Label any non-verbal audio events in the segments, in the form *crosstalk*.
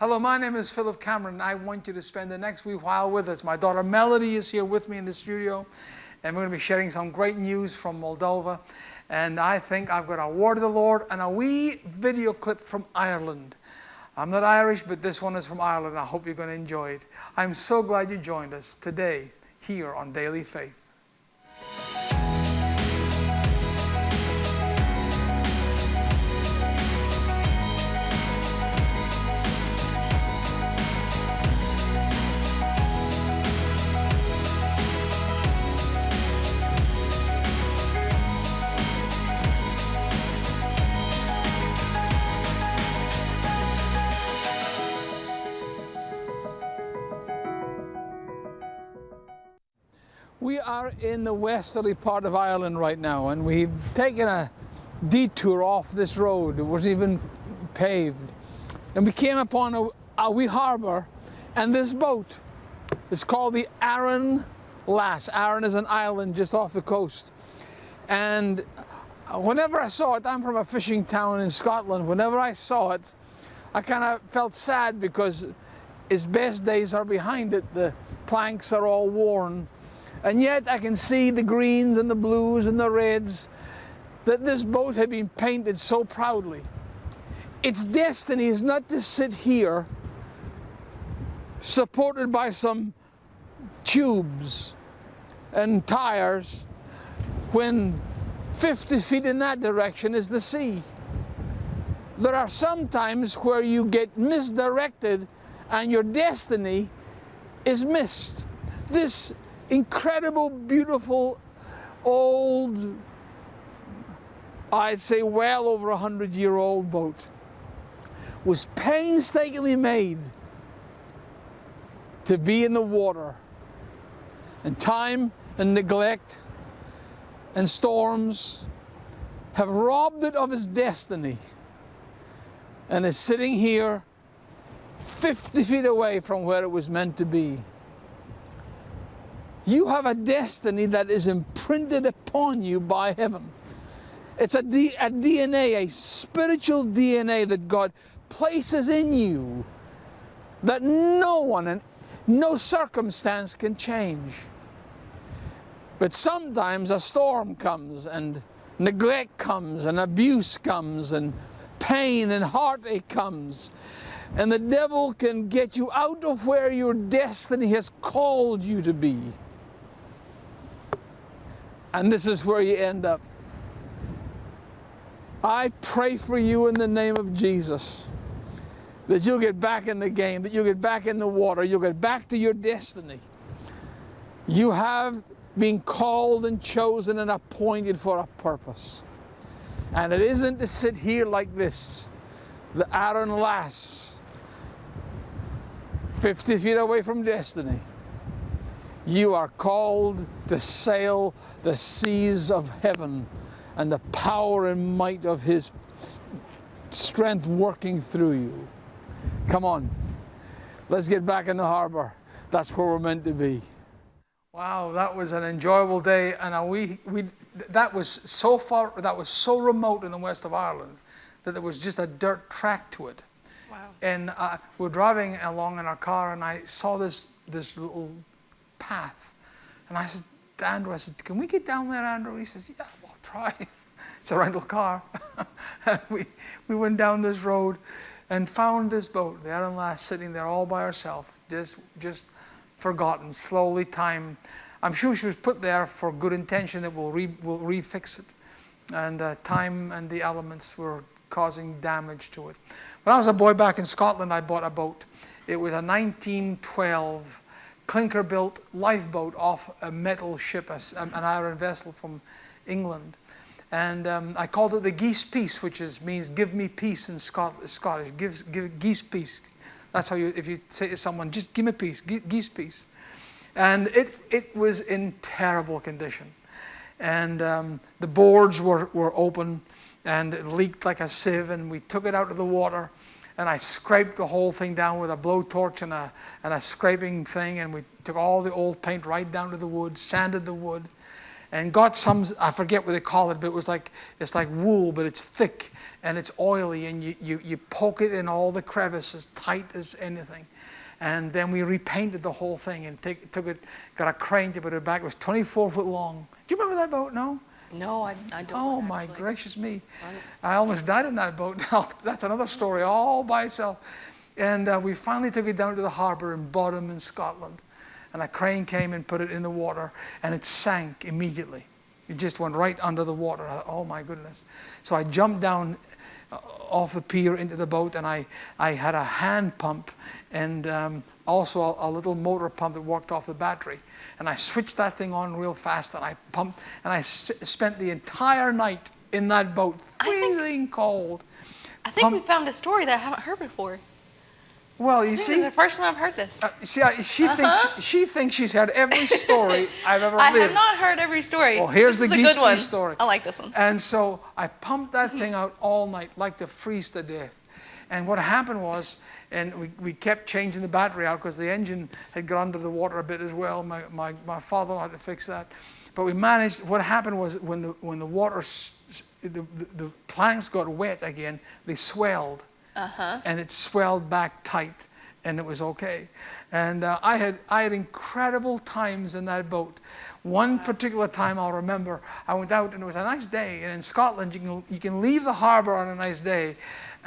Hello, my name is Philip Cameron, and I want you to spend the next wee while with us. My daughter Melody is here with me in the studio, and we're going to be sharing some great news from Moldova. And I think I've got a word of the Lord and a wee video clip from Ireland. I'm not Irish, but this one is from Ireland. I hope you're going to enjoy it. I'm so glad you joined us today here on Daily Faith. Are in the westerly part of Ireland right now and we've taken a detour off this road. It wasn't even paved. And we came upon a, a wee harbour and this boat is called the Arran Lass. Arran is an island just off the coast. And whenever I saw it, I'm from a fishing town in Scotland, whenever I saw it, I kind of felt sad because its best days are behind it. The planks are all worn and yet I can see the greens and the blues and the reds that this boat had been painted so proudly. Its destiny is not to sit here supported by some tubes and tires when 50 feet in that direction is the sea. There are some times where you get misdirected and your destiny is missed. This incredible, beautiful, old, I'd say well over a hundred year old boat was painstakingly made to be in the water and time and neglect and storms have robbed it of its destiny and is sitting here 50 feet away from where it was meant to be. You have a destiny that is imprinted upon you by heaven. It's a, D, a DNA, a spiritual DNA that God places in you that no one and no circumstance can change. But sometimes a storm comes and neglect comes and abuse comes and pain and heartache comes and the devil can get you out of where your destiny has called you to be. And this is where you end up. I pray for you in the name of Jesus that you'll get back in the game, that you'll get back in the water, you'll get back to your destiny. You have been called and chosen and appointed for a purpose. And it isn't to sit here like this, the Arran Lass, 50 feet away from destiny. You are called to sail the seas of heaven and the power and might of His strength working through you. Come on, let's get back in the harbor. That's where we're meant to be. Wow, that was an enjoyable day, and we, we, that was so far, that was so remote in the west of Ireland that there was just a dirt track to it. Wow. And uh, we we're driving along in our car, and I saw this this little path. And I said Andrew, I said, can we get down there, Andrew? He says, yeah, we'll try. *laughs* it's a rental car. *laughs* we, we went down this road and found this boat, the Arran Lass, sitting there all by herself, just, just forgotten, slowly time. I'm sure she was put there for good intention that we'll, re, we'll refix it. And uh, time and the elements were causing damage to it. When I was a boy back in Scotland, I bought a boat. It was a 1912 clinker-built lifeboat off a metal ship, an iron vessel from England. And um, I called it the Geese Peace, which is, means give me peace in Scot Scottish. Give, give geese peace. That's how you, if you say to someone, just give me peace, geese peace. And it, it was in terrible condition. And um, the boards were, were open and it leaked like a sieve and we took it out of the water and I scraped the whole thing down with a blowtorch and a, and a scraping thing and we took all the old paint right down to the wood, sanded the wood, and got some, I forget what they call it, but it was like, it's like wool, but it's thick and it's oily and you, you, you poke it in all the crevices, tight as anything. And then we repainted the whole thing and take, took it, got a crane to put it back. It was 24 foot long. Do you remember that boat? No? No, I, I don't. Oh actually. my gracious me. I almost died in that boat. *laughs* Now, That's another story all by itself. And uh, we finally took it down to the harbor in Boddam in Scotland. And a crane came and put it in the water and it sank immediately. It just went right under the water. Thought, oh my goodness. So I jumped down uh, off the pier into the boat and I, I had a hand pump and um, also a, a, little motor pump that worked off the battery. And I switched that thing on real fast and I pumped and I spent the entire night in that boat, freezing think, cold. I think we found a story that I haven't heard before. Well, you see, the first time I've heard this. Uh, see, she uh -huh. thinks she thinks she's heard every story *laughs* I've ever I lived. I have not heard every story. Well, here's this the geese good story. I like this one. And so I pumped that thing out all night, like to freeze to death. And what happened was, and we, we kept changing the battery out because the engine had got under the water a bit as well. My, my, my father had to fix that. But we managed, what happened was when the, when the water, the, the, the planks got wet again, they swelled. Uh -huh. And it swelled back tight and it was okay. And uh, I, had, I had incredible times in that boat. One particular time I'll remember, I went out and it was a nice day. And in Scotland, you can, you can leave the harbor on a nice day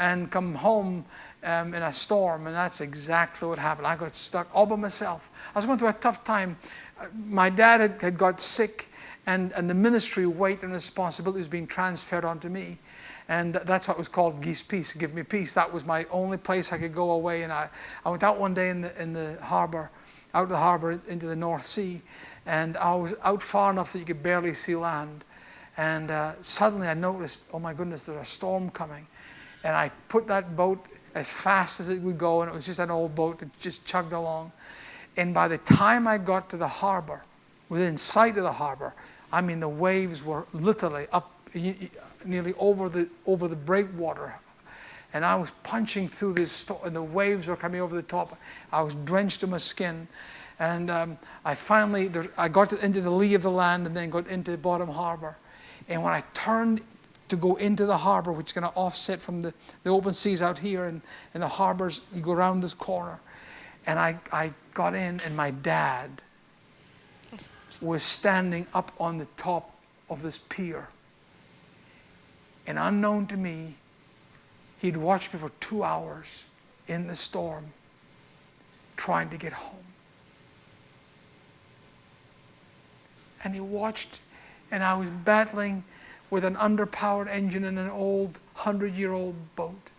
and come home um, in a storm. And that's exactly what happened. I got stuck all by myself. I was going through a tough time. Uh, my dad had, had got sick and, and the ministry weight and responsibility was being transferred onto me. And that's what was called Geese Peace, Give Me Peace. That was my only place I could go away. And I, I went out one day in the, in the harbor, out of the harbor into the North Sea. And I was out far enough that you could barely see land. And uh, suddenly I noticed, oh my goodness, there's a storm coming. And I put that boat as fast as it would go, and it was just an old boat that just chugged along. And by the time I got to the harbor, within sight of the harbor, I mean, the waves were literally up nearly over the, over the breakwater. And I was punching through this, and the waves were coming over the top. I was drenched to my skin. And um, I finally, there, I got to, into the lee of the land and then got into Boddam Harbor. And when I turned to go into the harbor, which is going to offset from the, the open seas out here and, and the harbors, you go around this corner. And I, I got in and my dad was standing up on the top of this pier. And unknown to me, he'd watched me for two hours in the storm trying to get home. And he watched, and I was battling with an underpowered engine in an old 100 year old boat,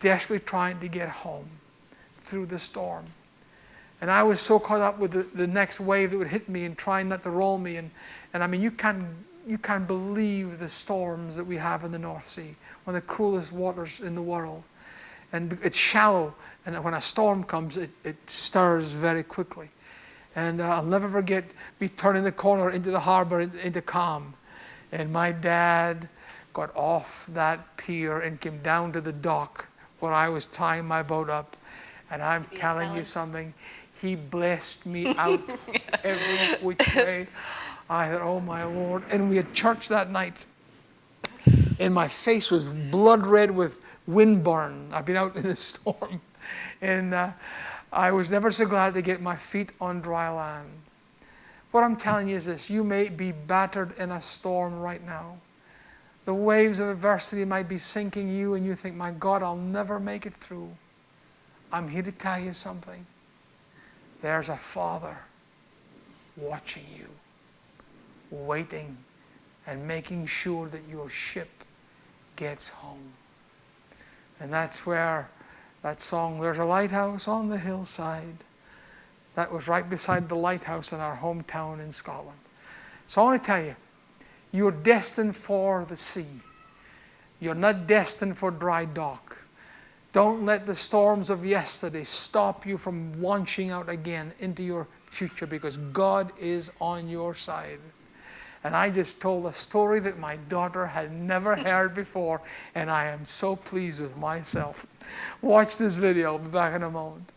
desperately trying to get home through the storm. And I was so caught up with the, the next wave that would hit me and trying not to roll me. And, and I mean, you can't you can't believe the storms that we have in the North Sea, one of the cruelest waters in the world. And it's shallow, and when a storm comes, it, it stirs very quickly. And uh, I'll never forget me turning the corner into the harbor, into calm. And my dad got off that pier and came down to the dock where I was tying my boat up. And I'm telling you something, he blessed me out *laughs* every which way. I thought, oh my Lord. And we had church that night. And my face was blood red with windburn. I've been out in the *laughs* storm. And uh, I was never so glad to get my feet on dry land. What I'm telling you is this you may be battered in a storm right now. The waves of adversity might be sinking you, and you think, my God, I'll never make it through. I'm here to tell you something. There's a Father watching you waiting and making sure that your ship gets home. And that's where that song, There's a Lighthouse on the Hillside, that was right beside the lighthouse in our hometown in Scotland. So I want to tell you, you're destined for the sea. You're not destined for dry dock. Don't let the storms of yesterday stop you from launching out again into your future because God is on your side. And I just told a story that my daughter had never *laughs* heard before, and I am so pleased with myself. Watch this video. I'll be back in a moment.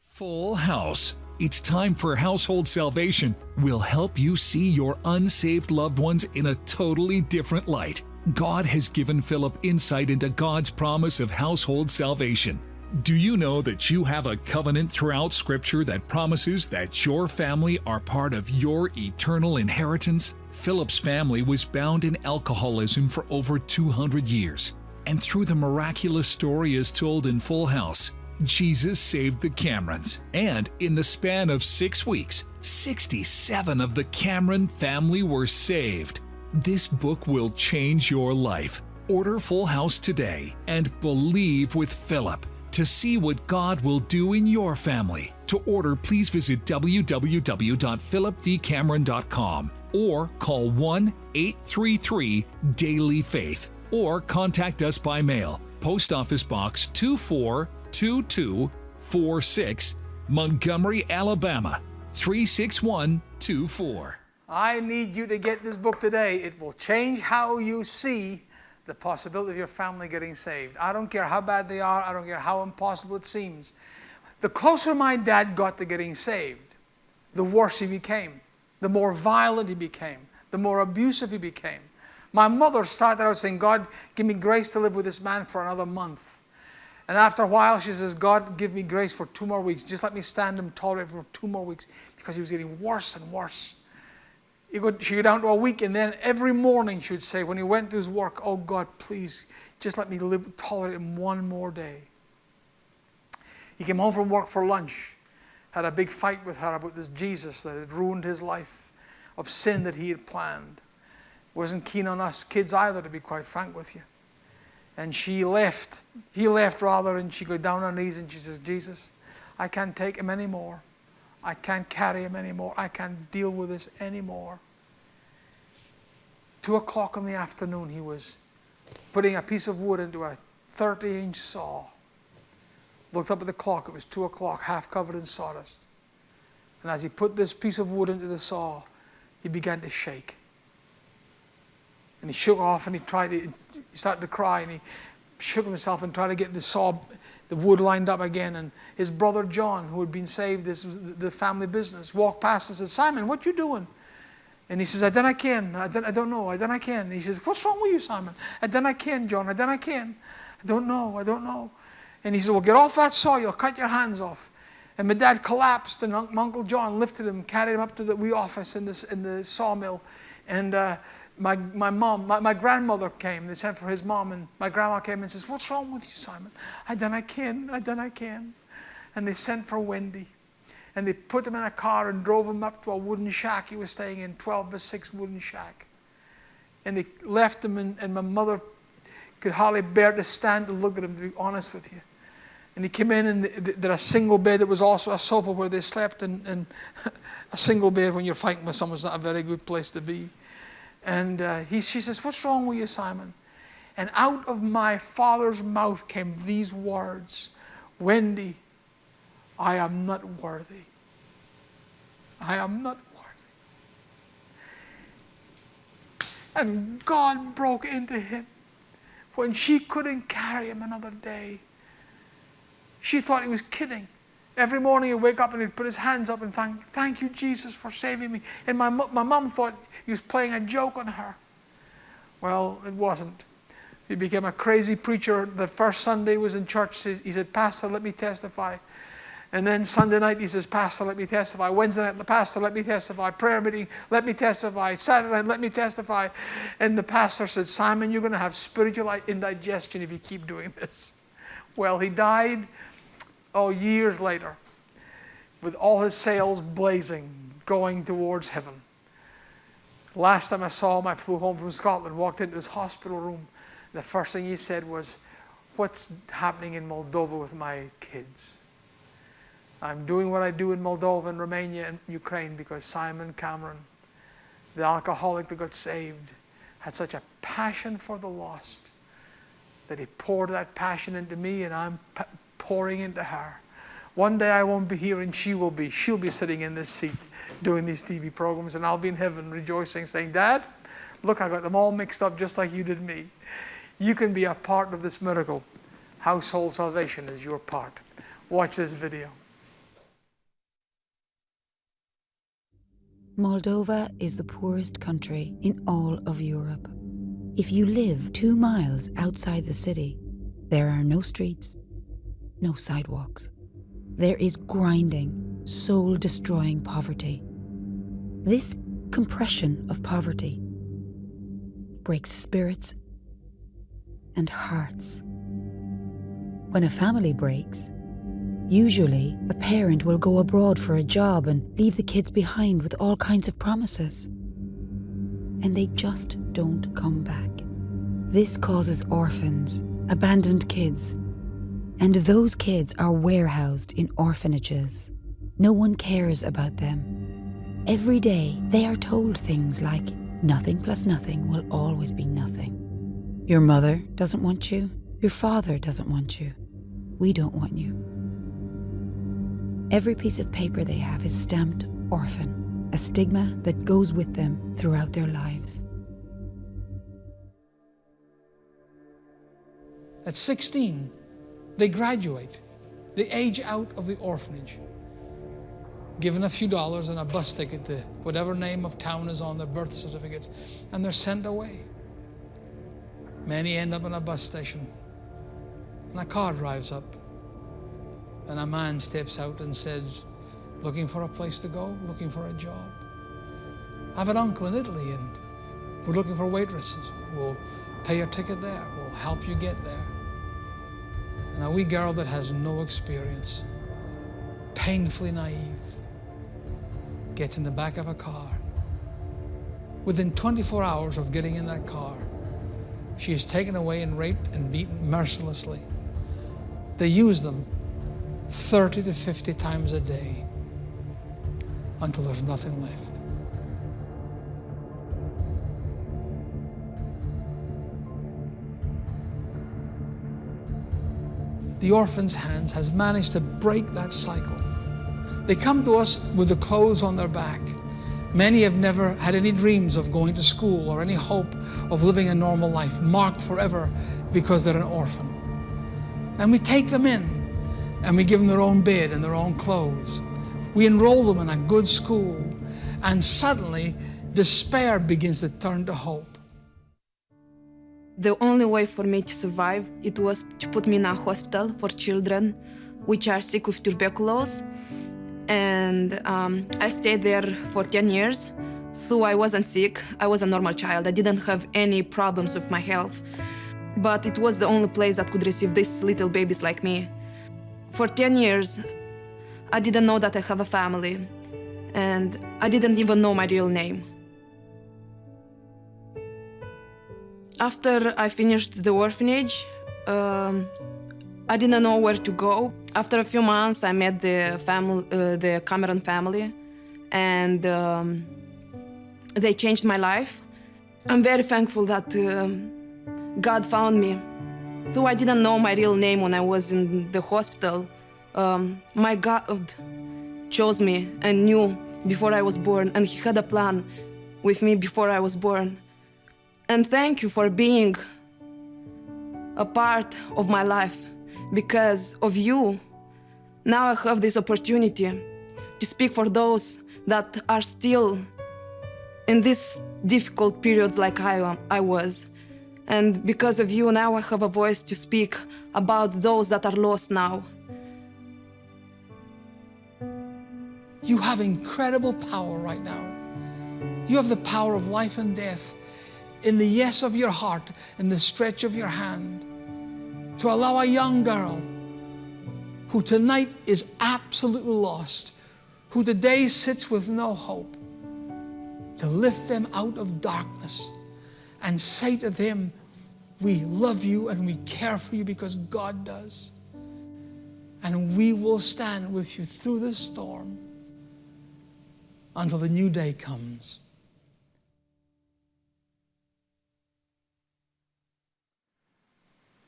Full House It's time for Household Salvation. We'll help you see your unsaved loved ones in a totally different light. God has given Philip insight into God's promise of household salvation. Do you know that you have a covenant throughout Scripture that promises that your family are part of your eternal inheritance? Philip's family was bound in alcoholism for over 200 years. And through the miraculous story as told in Full House, Jesus saved the Camerons. And in the span of six weeks, 67 of the Cameron family were saved. This book will change your life. Order Full House today and believe with Philip to see what God will do in your family. To order, please visit www.philipdcameron.com or call 1 833 Daily Faith or contact us by mail. Post Office Box 242246, Montgomery, Alabama 36124. I need you to get this book today. It will change how you see the possibility of your family getting saved. I don't care how bad they are, I don't care how impossible it seems. The closer my dad got to getting saved, the worse he became, the more violent he became, the more abusive he became. My mother started out saying, God, give me grace to live with this man for another month. And after a while, she says, God, give me grace for two more weeks. Just let me stand and tolerate for two more weeks because he was getting worse and worse. Could, she'd go down to a week, and then every morning she would say, when he went to his work, Oh God, please, just let me live, tolerate him one more day. He came home from work for lunch, had a big fight with her about this Jesus that had ruined his life of sin that he had planned. Wasn't keen on us kids either, to be quite frank with you. And she left. He left rather, and she got down on her knees and she says, Jesus, I can't take him anymore. I can't carry him anymore. I can't deal with this anymore. Two o'clock in the afternoon, he was putting a piece of wood into a 30 inch saw. Looked up at the clock, it was two o'clock, half covered in sawdust. And as he put this piece of wood into the saw, he began to shake. And he shook off and he tried to, he started to cry and he shook himself and tried to get the saw the wood lined up again. And his brother John, who had been saved, this was the family business, walked past and said, Simon, what you doing? And he says, I done I can. I, done, I don't know. I done I can. And he says, what's wrong with you, Simon? I done I can, John. I done I can. I don't know. I don't know. And he said, well, get off that saw. You'll cut your hands off. And my dad collapsed, and Uncle John lifted him, carried him up to the wee office in, this, in the sawmill. And uh, my, my mom, my, my grandmother came. They sent for his mom, and my grandma came and says, What's wrong with you, Simon? I done I can, I done I can. And they sent for Wendy. And they put him in a car and drove him up to a wooden shack he was staying in, 12 by 6 wooden shack. And they left him, and, and my mother could hardly bear to stand to look at him, to be honest with you. And he came in, and there a single bed that was also a sofa where they slept, and, and *laughs* a single bed when you're fighting with someone is not a very good place to be. And uh, he, she says, What's wrong with you, Simon? And out of my father's mouth came these words Wendy, I am not worthy. I am not worthy. And God broke into him when she couldn't carry him another day. She thought he was kidding. Every morning he'd wake up and he'd put his hands up and thank, thank you, Jesus, for saving me. And my, my mom thought he was playing a joke on her. Well, it wasn't. He became a crazy preacher. The first Sunday was in church. He said, Pastor, let me testify. And then Sunday night he says, Pastor, let me testify. Wednesday night, the pastor, let me testify. Prayer meeting, let me testify. Saturday night, let me testify. And the pastor said, Simon, you're going to have spiritual indigestion if you keep doing this. Well, he died, oh, years later, with all his sails blazing, going towards heaven. Last time I saw him, I flew home from Scotland, walked into his hospital room. The first thing he said was, What's happening in Moldova with my kids? I'm doing what I do in Moldova and Romania and Ukraine because Simon Cameron, the alcoholic that got saved, had such a passion for the lost that he poured that passion into me and I'm pouring into her. One day I won't be here and she will be. She'll be sitting in this seat doing these TV programs and I'll be in heaven rejoicing, saying, Dad, look, I got them all mixed up just like you did me. You can be a part of this miracle. Household salvation is your part. Watch this video. Moldova is the poorest country in all of Europe. If you live two miles outside the city, there are no streets, no sidewalks. There is grinding, soul destroying poverty. This compression of poverty breaks spirits and hearts. When a family breaks, usually a parent will go abroad for a job and leave the kids behind with all kinds of promises. And they just don't come back. This causes orphans, abandoned kids, and those kids are warehoused in orphanages. No one cares about them. Every day they are told things like, nothing plus nothing will always be nothing. Your mother doesn't want you. Your father doesn't want you. We don't want you. Every piece of paper they have is stamped orphan, a stigma that goes with them throughout their lives. At 16, they graduate. They age out of the orphanage, given a few dollars and a bus ticket to whatever name of town is on their birth certificate, and they're sent away. Many end up in a bus station, and a car drives up, and a man steps out and says, Looking for a place to go, looking for a job. I have an uncle in Italy, and we're looking for waitresses. We'll pay your ticket there, we'll help you get there. And a wee girl that has no experience, painfully naive, gets in the back of a car. Within 24 hours of getting in that car, she is taken away and raped and beaten mercilessly. They use them 30 to 50 times a day until there's nothing left. The Orphan's Hands has managed to break that cycle. They come to us with the clothes on their back. Many have never had any dreams of going to school or any hope of living a normal life, marked forever because they're an orphan. And we take them in and we give them their own bed and their own clothes. We enroll them in a good school, and suddenly despair begins to turn to hope. The only way for me to survive it was to put me in a hospital for children which are sick with tuberculosis, and um, I stayed there for 10 years. Though I wasn't sick, I was a normal child. I didn't have any problems with my health, but it was the only place that could receive these little babies like me. For 10 years, I didn't know that I have a family, and I didn't even know my real name. After I finished the orphanage, um, I didn't know where to go. After a few months, I met the family, uh, the Cameron family, and um, they changed my life. I'm very thankful that um God found me. Though I didn't know my real name when I was in the hospital, um, my God chose me and knew before I was born, and He had a plan with me before I was born. And thank you for being a part of my life. Because of you, now I have this opportunity to speak for those that are still in these difficult periods like I, am, I was. And because of you, now I have a voice to speak about those that are lost now. You have incredible power right now. You have the power of life and death in the yes of your heart, in the stretch of your hand, to allow a young girl who tonight is absolutely lost, who today sits with no hope, to lift them out of darkness and say to them, We love you and we care for you because God does. And we will stand with you through the storm until the new day comes.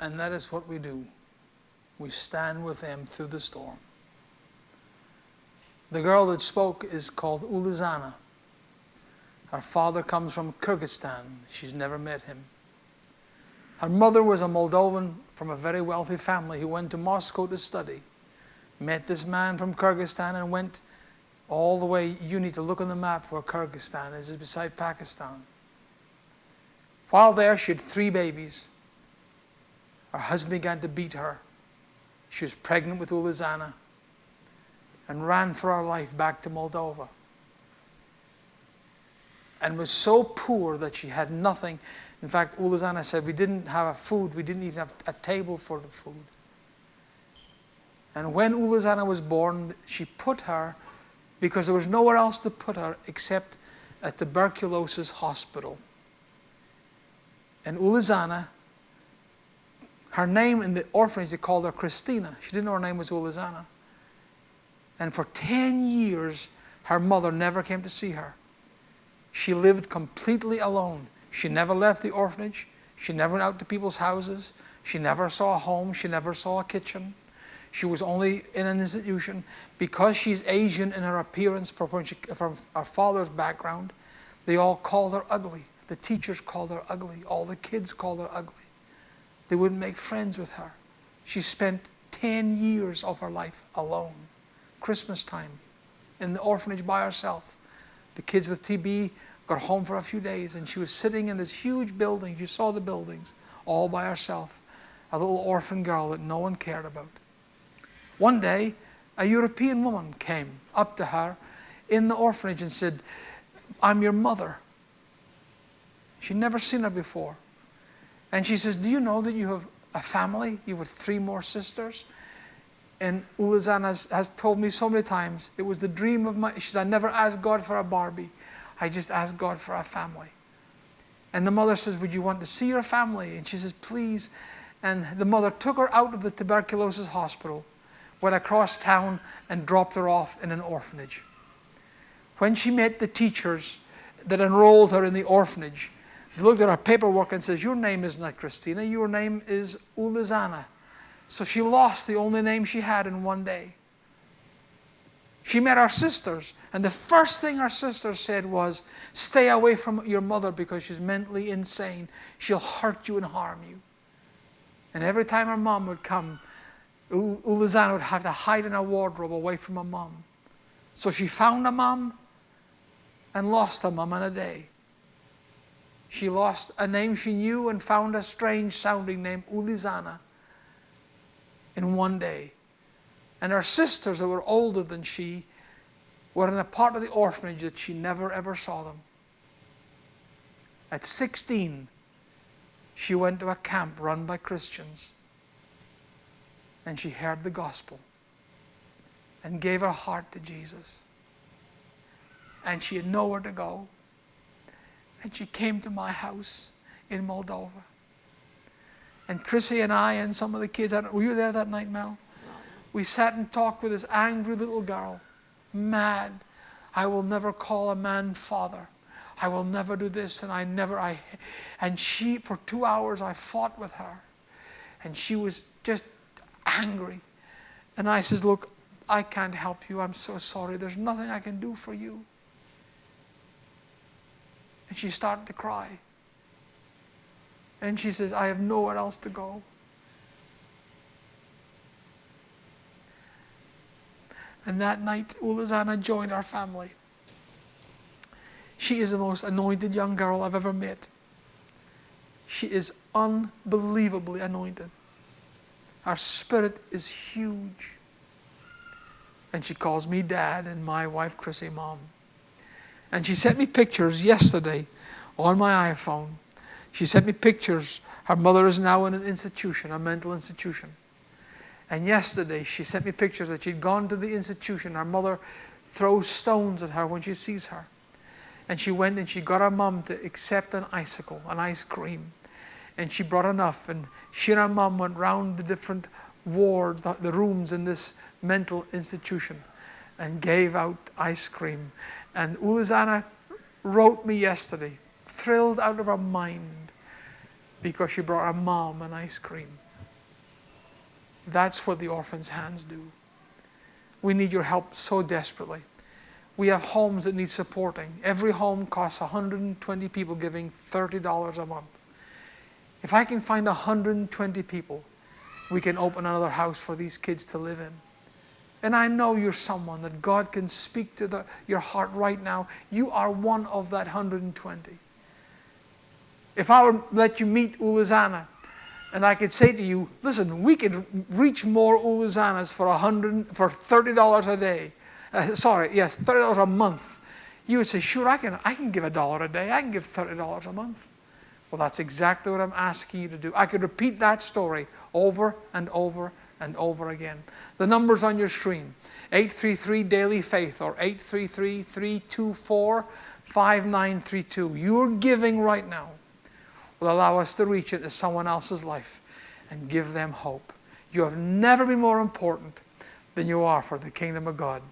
And that is what we do. We stand with them through the storm. The girl that spoke is called Ulizana. Her father comes from Kyrgyzstan. She's never met him. Her mother was a Moldovan from a very wealthy family who went to Moscow to study. Met this man from Kyrgyzstan and went all the way, you need to look on the map where Kyrgyzstan is, it's beside Pakistan. While there, she had three babies. Her husband began to beat her. She was pregnant with Ulizana and ran for her life back to Moldova. And was so poor that she had nothing. In fact, Ulizana said, We didn't have a food, we didn't even have a table for the food. And when Ulizana was born, she put her, because there was nowhere else to put her except at a tuberculosis hospital. And Ulizana, her name in the orphanage, they called her Christina. She didn't know her name was Ulizana. And for 10 years, her mother never came to see her. She lived completely alone. She never left the orphanage. She never went out to people's houses. She never saw a home. She never saw a kitchen. She was only in an institution. Because she's Asian in her appearance from, she, from her father's background, they all called her ugly. The teachers called her ugly. All the kids called her ugly. They wouldn't make friends with her. She spent 10 years of her life alone. Christmas time in the orphanage by herself. The kids with TB got home for a few days and she was sitting in this huge building. You saw the buildings all by herself. A little orphan girl that no one cared about. One day, a European woman came up to her in the orphanage and said, I'm your mother. She'd never seen her before. And she says, Do you know that you have a family? You have three more sisters? And Ulazan has, has told me so many times, it was the dream of my, she says, I never asked God for a Barbie. I just asked God for a family. And the mother says, Would you want to see your family? And she says, Please. And the mother took her out of the tuberculosis hospital, went across town, and dropped her off in an orphanage. When she met the teachers that enrolled her in the orphanage, they looked at her paperwork and says, Your name is not Christina, your name is Ulizana. So she lost the only name she had in one day. She met our sisters, and the first thing our sisters said was, Stay away from your mother because she's mentally insane. She'll hurt you and harm you. And every time her mom would come, Ulizana would have to hide in a wardrobe away from her mom. So she found a mom and lost a mom in a day. She lost a name she knew and found a strange sounding name, Ulizana in one day. And her sisters that were older than she were in a part of the orphanage that she never ever saw them. At 16, she went to a camp run by Christians and she heard the gospel and gave her heart to Jesus. And she had nowhere to go. And she came to my house in Moldova. And Chrissy and I and some of the kids, were you there that night, Mel? We sat and talked with this angry little girl, mad. I will never call a man father. I will never do this, and I never, I, and she, for two hours, I fought with her. And she was just angry. And I says, look, I can't help you. I'm so sorry. There's nothing I can do for you. And she started to cry. And she says, I have nowhere else to go. And that night, Ulizana joined our family. She is the most anointed young girl I've ever met. She is unbelievably anointed. Her spirit is huge. And she calls me dad and my wife Chrissy mom. And she sent me pictures yesterday on my iPhone she sent me pictures. Her mother is now in an institution, a mental institution. And yesterday she sent me pictures that she'd gone to the institution. Her mother throws stones at her when she sees her. And she went and she got her mom to accept an icicle, an ice cream. And she brought enough. And she and her mom went round the different wards, the, the rooms in this mental institution and gave out ice cream. And Ulizana wrote me yesterday, thrilled out of her mind because she brought her mom an ice cream. That's what the orphan's hands do. We need your help so desperately. We have homes that need supporting. Every home costs 120 people giving $30 a month. If I can find 120 people, we can open another house for these kids to live in. And I know you're someone that God can speak to the, your heart right now. You are one of that 120. If I were to let you meet Ulizana, and I could say to you, listen, we could reach more Ulizanas for, 100, for $30 a day. Uh, sorry, yes, $30 a month. You would say, sure, I can, I can give a dollar a day. I can give $30 a month. Well, that's exactly what I'm asking you to do. I could repeat that story over and over and over again. The number's on your screen 833 Daily Faith or 833 324 5932. Your giving right now will allow us to reach into someone else's life and give them hope. You have never been more important than you are for the kingdom of God.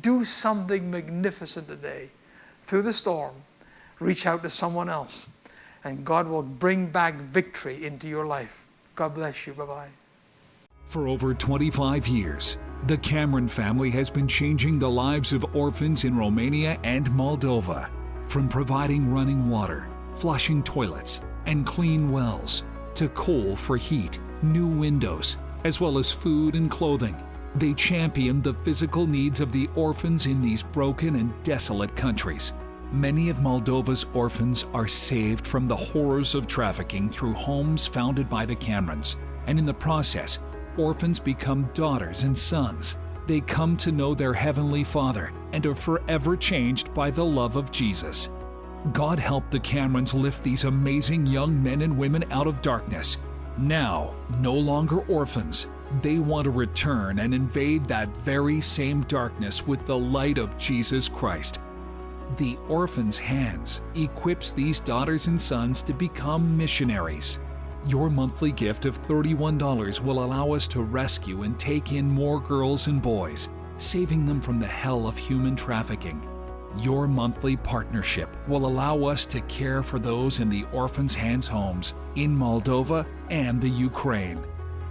Do something magnificent today. Through the storm, reach out to someone else, and God will bring back victory into your life. God bless you. Bye bye. For over 25 years, the Cameron family has been changing the lives of orphans in Romania and Moldova. From providing running water, flushing toilets, and clean wells, to coal for heat, new windows, as well as food and clothing. They champion the physical needs of the orphans in these broken and desolate countries. Many of Moldova's orphans are saved from the horrors of trafficking through homes founded by the Camerons, and in the process, orphans become daughters and sons. They come to know their Heavenly Father and are forever changed by the love of Jesus. God help the Camerons lift these amazing young men and women out of darkness. Now, no longer orphans, they want to return and invade that very same darkness with the light of Jesus Christ. The Orphan's Hands equips these daughters and sons to become missionaries. Your monthly gift of $31 will allow us to rescue and take in more girls and boys, saving them from the hell of human trafficking. Your monthly partnership will allow us to care for those in the Orphan's Hands homes in Moldova and the Ukraine.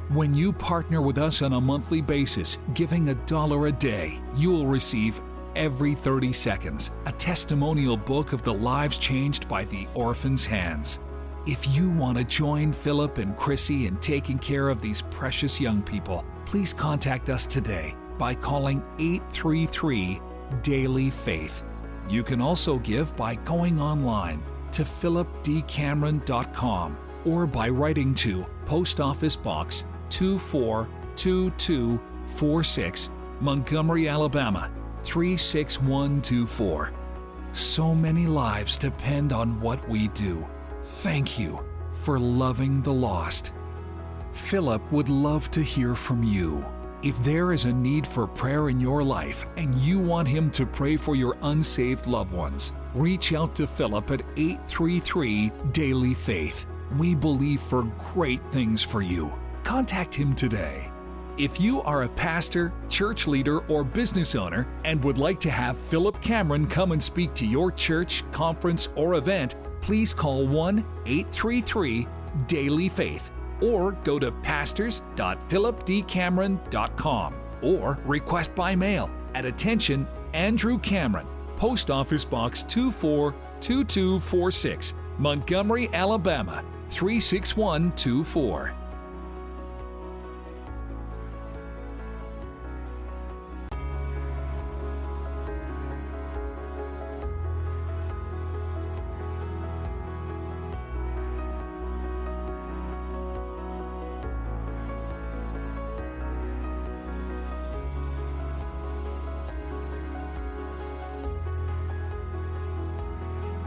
When you partner with us on a monthly basis, giving a dollar a day, you will receive every 30 seconds a testimonial book of the lives changed by the Orphan's Hands. If you want to join Philip and Chrissy in taking care of these precious young people, please contact us today by calling 833 Daily Faith. You can also give by going online to philipdcameron.com or by writing to Post Office Box 242246, Montgomery, Alabama 36124. So many lives depend on what we do. Thank you for loving the lost. Philip would love to hear from you. If there is a need for prayer in your life and you want him to pray for your unsaved loved ones, reach out to Philip at 833 Daily Faith. We believe for great things for you. Contact him today. If you are a pastor, church leader, or business owner and would like to have Philip Cameron come and speak to your church, conference, or event, please call 1 833 Daily Faith or go to pastors.philipdcameron.com or request by mail at attention Andrew Cameron, Post Office Box 242246, Montgomery, Alabama 36124.